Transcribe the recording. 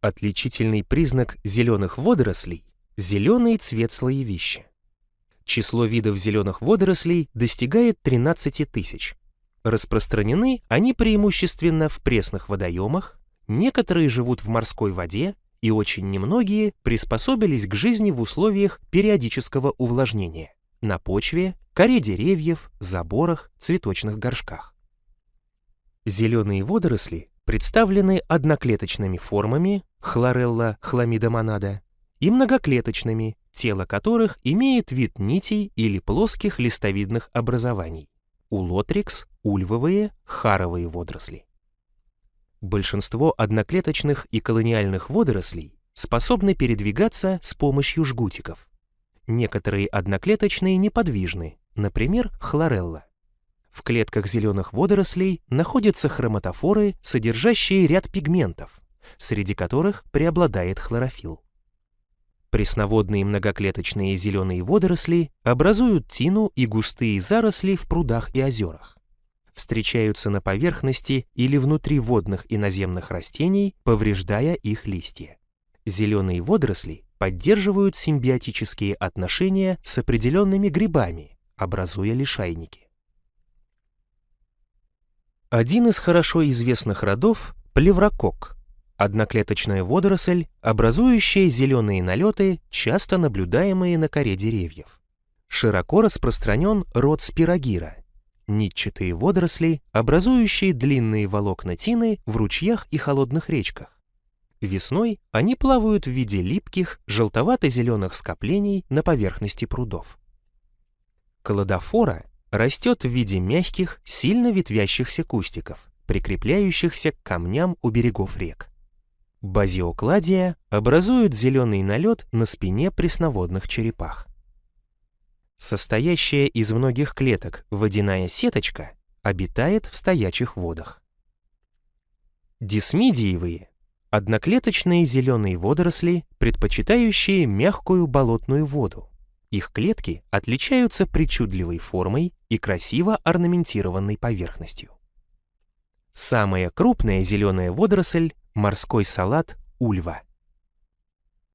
Отличительный признак зеленых водорослей – зеленый цвет слоевища. Число видов зеленых водорослей достигает 13 тысяч. Распространены они преимущественно в пресных водоемах, некоторые живут в морской воде и очень немногие приспособились к жизни в условиях периодического увлажнения на почве, коре деревьев, заборах, цветочных горшках. Зеленые водоросли представлены одноклеточными формами хлорелла хламидомонада и многоклеточными, тело которых имеет вид нитей или плоских листовидных образований. Улотрикс, ульвовые, харовые водоросли. Большинство одноклеточных и колониальных водорослей способны передвигаться с помощью жгутиков. Некоторые одноклеточные неподвижны, например, хлорелла. В клетках зеленых водорослей находятся хроматофоры, содержащие ряд пигментов, среди которых преобладает хлорофилл. Пресноводные многоклеточные зеленые водоросли образуют тину и густые заросли в прудах и озерах. Встречаются на поверхности или внутри водных и наземных растений, повреждая их листья. Зеленые водоросли поддерживают симбиотические отношения с определенными грибами, образуя лишайники. Один из хорошо известных родов – плеврокок, одноклеточная водоросль, образующая зеленые налеты, часто наблюдаемые на коре деревьев. Широко распространен род спирогира – нитчатые водоросли, образующие длинные волокна тины в ручьях и холодных речках. Весной они плавают в виде липких, желтовато-зеленых скоплений на поверхности прудов. Колодофора растет в виде мягких, сильно ветвящихся кустиков, прикрепляющихся к камням у берегов рек. Базиокладия образует зеленый налет на спине пресноводных черепах. Состоящая из многих клеток водяная сеточка обитает в стоячих водах. Дисмидиевые – одноклеточные зеленые водоросли, предпочитающие мягкую болотную воду, их клетки отличаются причудливой формой и красиво орнаментированной поверхностью. Самая крупная зеленая водоросль – морской салат ульва.